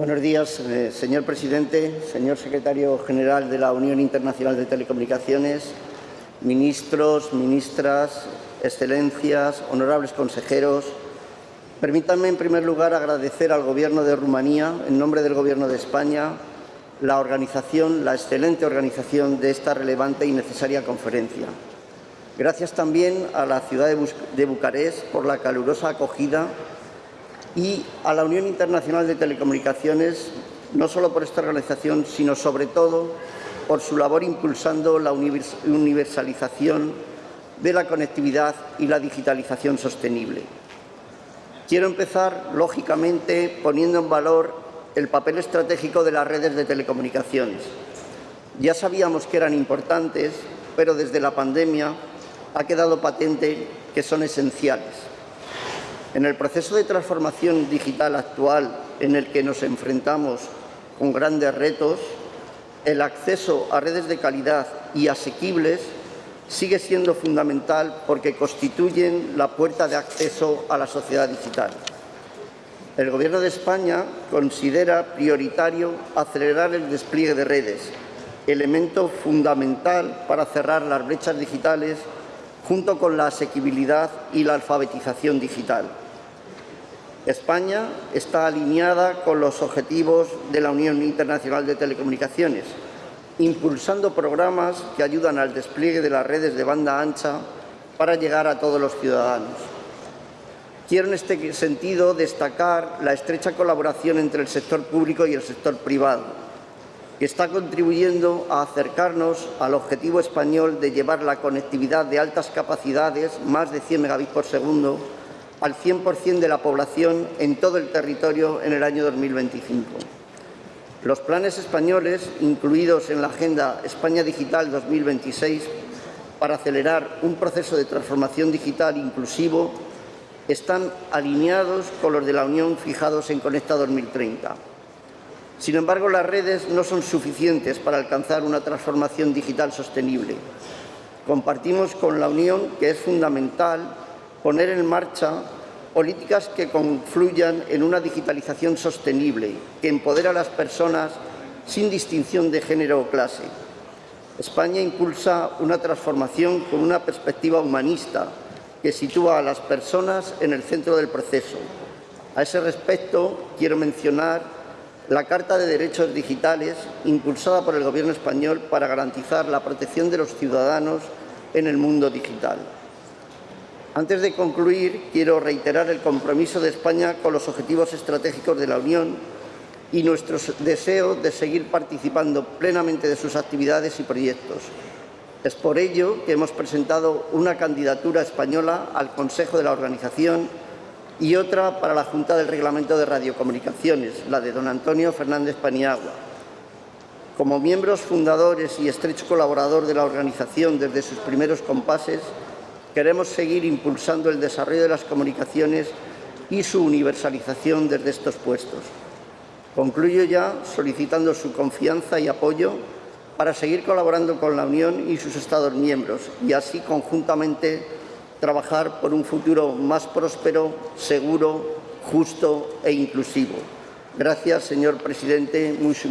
Buenos días, eh, señor presidente, señor secretario general de la Unión Internacional de Telecomunicaciones, ministros, ministras, excelencias, honorables consejeros. Permítanme, en primer lugar, agradecer al Gobierno de Rumanía, en nombre del Gobierno de España, la organización, la excelente organización de esta relevante y necesaria conferencia. Gracias también a la ciudad de Bucarest por la calurosa acogida y a la Unión Internacional de Telecomunicaciones, no solo por esta organización, sino sobre todo por su labor impulsando la universalización de la conectividad y la digitalización sostenible. Quiero empezar, lógicamente, poniendo en valor el papel estratégico de las redes de telecomunicaciones. Ya sabíamos que eran importantes, pero desde la pandemia ha quedado patente que son esenciales. En el proceso de transformación digital actual en el que nos enfrentamos con grandes retos, el acceso a redes de calidad y asequibles sigue siendo fundamental porque constituyen la puerta de acceso a la sociedad digital. El Gobierno de España considera prioritario acelerar el despliegue de redes, elemento fundamental para cerrar las brechas digitales junto con la asequibilidad y la alfabetización digital. España está alineada con los objetivos de la Unión Internacional de Telecomunicaciones, impulsando programas que ayudan al despliegue de las redes de banda ancha para llegar a todos los ciudadanos. Quiero en este sentido destacar la estrecha colaboración entre el sector público y el sector privado, que está contribuyendo a acercarnos al objetivo español de llevar la conectividad de altas capacidades, más de 100 megabits por segundo, al 100% de la población en todo el territorio en el año 2025. Los planes españoles, incluidos en la Agenda España Digital 2026, para acelerar un proceso de transformación digital inclusivo, están alineados con los de la Unión fijados en Conecta 2030. Sin embargo, las redes no son suficientes para alcanzar una transformación digital sostenible. Compartimos con la Unión que es fundamental poner en marcha políticas que confluyan en una digitalización sostenible, que empodera a las personas sin distinción de género o clase. España impulsa una transformación con una perspectiva humanista que sitúa a las personas en el centro del proceso. A ese respecto, quiero mencionar la Carta de Derechos Digitales impulsada por el Gobierno español para garantizar la protección de los ciudadanos en el mundo digital. Antes de concluir, quiero reiterar el compromiso de España con los objetivos estratégicos de la Unión y nuestro deseo de seguir participando plenamente de sus actividades y proyectos. Es por ello que hemos presentado una candidatura española al Consejo de la Organización y otra para la Junta del Reglamento de Radiocomunicaciones, la de don Antonio Fernández Paniagua. Como miembros fundadores y estrecho colaborador de la organización desde sus primeros compases, Queremos seguir impulsando el desarrollo de las comunicaciones y su universalización desde estos puestos. Concluyo ya solicitando su confianza y apoyo para seguir colaborando con la Unión y sus Estados miembros y así conjuntamente trabajar por un futuro más próspero, seguro, justo e inclusivo. Gracias, señor presidente. Muchas